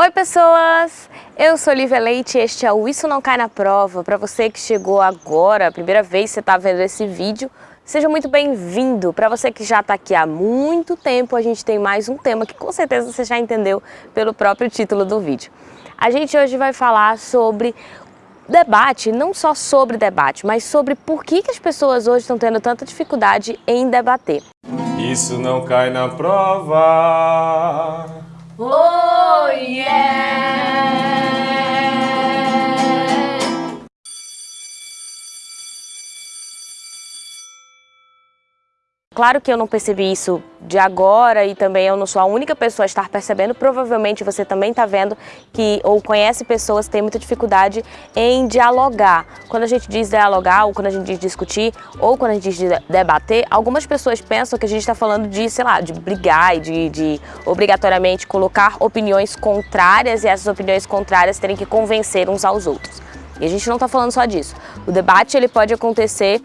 Oi pessoas, eu sou Lívia Leite e este é o Isso Não Cai Na Prova. Para você que chegou agora, a primeira vez que você está vendo esse vídeo, seja muito bem-vindo. Para você que já está aqui há muito tempo, a gente tem mais um tema que com certeza você já entendeu pelo próprio título do vídeo. A gente hoje vai falar sobre debate, não só sobre debate, mas sobre por que, que as pessoas hoje estão tendo tanta dificuldade em debater. Isso não cai na prova. Claro que eu não percebi isso de agora e também eu não sou a única pessoa a estar percebendo, provavelmente você também está vendo que ou conhece pessoas que têm muita dificuldade em dialogar. Quando a gente diz dialogar ou quando a gente diz discutir ou quando a gente diz debater, algumas pessoas pensam que a gente está falando de, sei lá, de brigar e de, de obrigatoriamente colocar opiniões contrárias e essas opiniões contrárias terem que convencer uns aos outros. E a gente não está falando só disso. O debate ele pode acontecer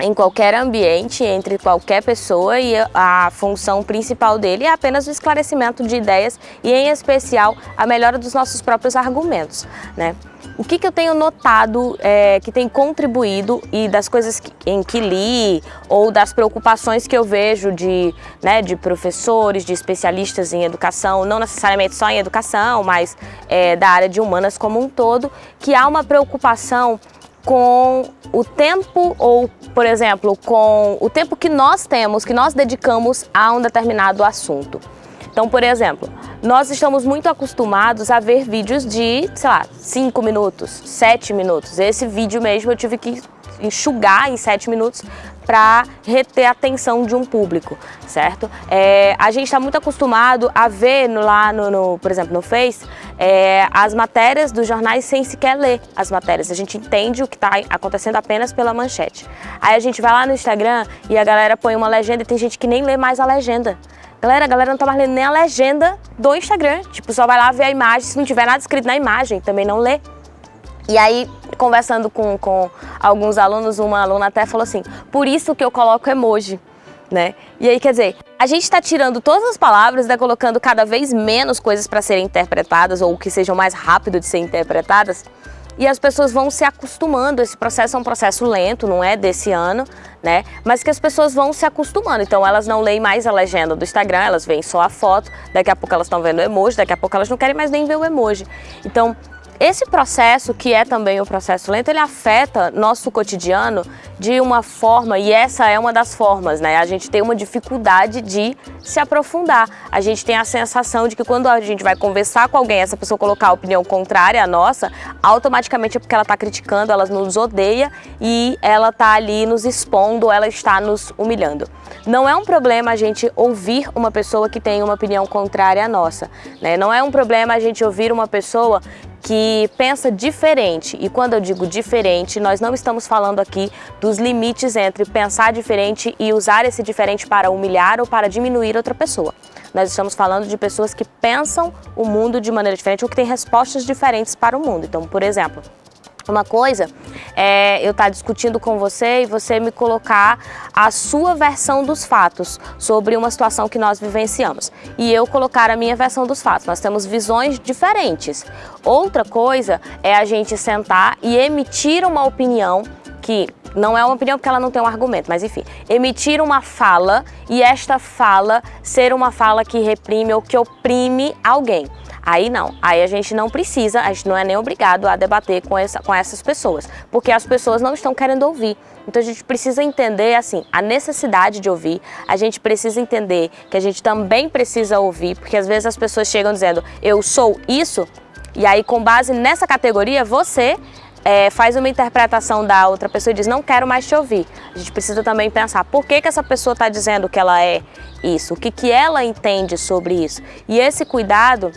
em qualquer ambiente, entre qualquer pessoa e a função principal dele é apenas o esclarecimento de ideias e, em especial, a melhora dos nossos próprios argumentos. Né? O que, que eu tenho notado é, que tem contribuído e das coisas que, em que li ou das preocupações que eu vejo de, né, de professores, de especialistas em educação, não necessariamente só em educação, mas é, da área de humanas como um todo, que há uma preocupação com o tempo ou, por exemplo, com o tempo que nós temos, que nós dedicamos a um determinado assunto. Então, por exemplo, nós estamos muito acostumados a ver vídeos de, sei lá, 5 minutos, 7 minutos. Esse vídeo mesmo eu tive que enxugar em 7 minutos para reter a atenção de um público, certo? É, a gente está muito acostumado a ver no, lá, no, no, por exemplo, no Face, é, as matérias dos jornais sem sequer ler as matérias. A gente entende o que está acontecendo apenas pela manchete. Aí a gente vai lá no Instagram e a galera põe uma legenda e tem gente que nem lê mais a legenda. Galera, a galera não tá mais lendo nem a legenda do Instagram. Tipo, só vai lá ver a imagem, se não tiver nada escrito na imagem, também não lê. E aí, conversando com, com alguns alunos, uma aluna até falou assim, por isso que eu coloco emoji, né? E aí, quer dizer, a gente está tirando todas as palavras tá colocando cada vez menos coisas para serem interpretadas ou que sejam mais rápido de ser interpretadas e as pessoas vão se acostumando. Esse processo é um processo lento, não é desse ano, né? Mas que as pessoas vão se acostumando. Então elas não leem mais a legenda do Instagram, elas veem só a foto, daqui a pouco elas estão vendo o emoji, daqui a pouco elas não querem mais nem ver o emoji. Então esse processo, que é também o processo lento, ele afeta nosso cotidiano de uma forma, e essa é uma das formas, né? A gente tem uma dificuldade de se aprofundar. A gente tem a sensação de que quando a gente vai conversar com alguém, essa pessoa colocar a opinião contrária à nossa, automaticamente é porque ela está criticando, ela nos odeia e ela está ali nos expondo, ela está nos humilhando. Não é um problema a gente ouvir uma pessoa que tem uma opinião contrária à nossa, né? Não é um problema a gente ouvir uma pessoa que pensa diferente. E quando eu digo diferente, nós não estamos falando aqui dos limites entre pensar diferente e usar esse diferente para humilhar ou para diminuir outra pessoa. Nós estamos falando de pessoas que pensam o mundo de maneira diferente ou que têm respostas diferentes para o mundo. Então, por exemplo, uma coisa é eu estar tá discutindo com você e você me colocar a sua versão dos fatos sobre uma situação que nós vivenciamos. E eu colocar a minha versão dos fatos. Nós temos visões diferentes. Outra coisa é a gente sentar e emitir uma opinião que não é uma opinião porque ela não tem um argumento, mas enfim, emitir uma fala e esta fala ser uma fala que reprime ou que oprime alguém. Aí não, aí a gente não precisa, a gente não é nem obrigado a debater com, essa, com essas pessoas, porque as pessoas não estão querendo ouvir. Então a gente precisa entender, assim, a necessidade de ouvir, a gente precisa entender que a gente também precisa ouvir, porque às vezes as pessoas chegam dizendo, eu sou isso, e aí com base nessa categoria, você é, faz uma interpretação da outra pessoa e diz, não quero mais te ouvir. A gente precisa também pensar, por que, que essa pessoa está dizendo que ela é isso? O que, que ela entende sobre isso? E esse cuidado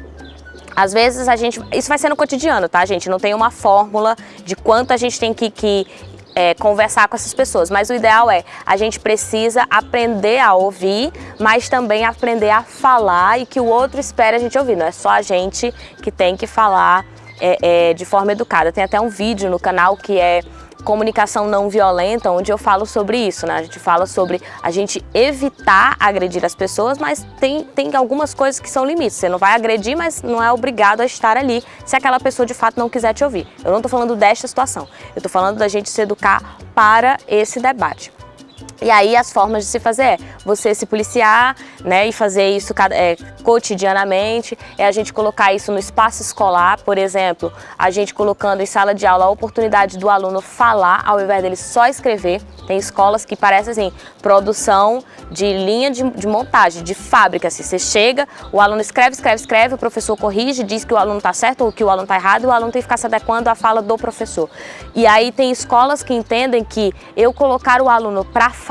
às vezes a gente, isso vai ser no cotidiano, tá gente? Não tem uma fórmula de quanto a gente tem que, que é, conversar com essas pessoas, mas o ideal é, a gente precisa aprender a ouvir, mas também aprender a falar e que o outro espere a gente ouvir, não é só a gente que tem que falar é, é, de forma educada. Tem até um vídeo no canal que é comunicação não violenta, onde eu falo sobre isso, né? A gente fala sobre a gente evitar agredir as pessoas, mas tem, tem algumas coisas que são limites. Você não vai agredir, mas não é obrigado a estar ali se aquela pessoa de fato não quiser te ouvir. Eu não estou falando desta situação, eu estou falando da gente se educar para esse debate. E aí as formas de se fazer é você se policiar né, e fazer isso é, cotidianamente, é a gente colocar isso no espaço escolar, por exemplo, a gente colocando em sala de aula a oportunidade do aluno falar ao invés dele só escrever. Tem escolas que parecem assim, produção de linha de, de montagem, de fábrica. Assim, você chega, o aluno escreve, escreve, escreve, o professor corrige, diz que o aluno está certo ou que o aluno está errado, o aluno tem que ficar se adequando à fala do professor. E aí tem escolas que entendem que eu colocar o aluno para falar,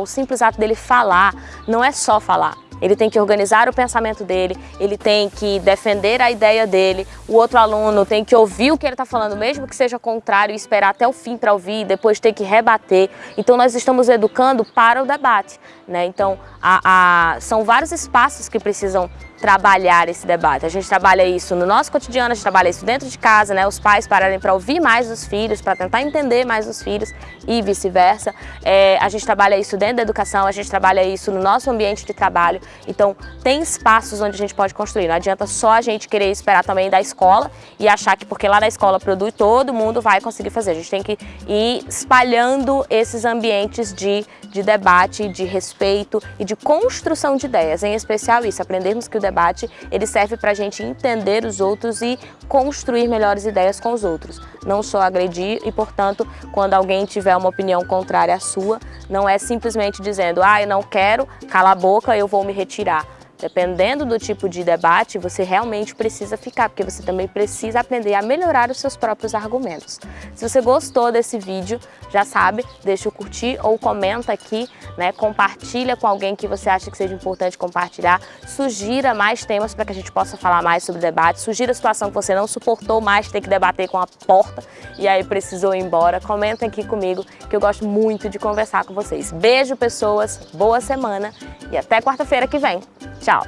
o simples ato dele falar, não é só falar. Ele tem que organizar o pensamento dele, ele tem que defender a ideia dele, o outro aluno tem que ouvir o que ele está falando, mesmo que seja contrário, e esperar até o fim para ouvir, depois ter que rebater. Então nós estamos educando para o debate. Né? Então a, a, são vários espaços que precisam trabalhar esse debate. A gente trabalha isso no nosso cotidiano, a gente trabalha isso dentro de casa, né? Os pais pararem para ouvir mais os filhos, para tentar entender mais os filhos e vice-versa. É, a gente trabalha isso dentro da educação, a gente trabalha isso no nosso ambiente de trabalho. Então, tem espaços onde a gente pode construir. Não adianta só a gente querer esperar também da escola e achar que porque lá na escola produz, todo mundo vai conseguir fazer. A gente tem que ir espalhando esses ambientes de, de debate, de respeito e de construção de ideias. Em especial isso, aprendermos que o debate debate, ele serve para a gente entender os outros e construir melhores ideias com os outros. Não só agredir e, portanto, quando alguém tiver uma opinião contrária à sua, não é simplesmente dizendo, ah, eu não quero, cala a boca, eu vou me retirar. Dependendo do tipo de debate, você realmente precisa ficar, porque você também precisa aprender a melhorar os seus próprios argumentos. Se você gostou desse vídeo, já sabe, deixa o curtir ou comenta aqui, né, compartilha com alguém que você acha que seja importante compartilhar, sugira mais temas para que a gente possa falar mais sobre debate, sugira a situação que você não suportou mais ter que debater com a porta e aí precisou ir embora, comenta aqui comigo que eu gosto muito de conversar com vocês. Beijo pessoas, boa semana e até quarta-feira que vem. Tchau!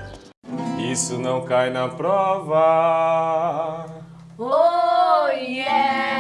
Isso não cai na prova. Oh, yeah!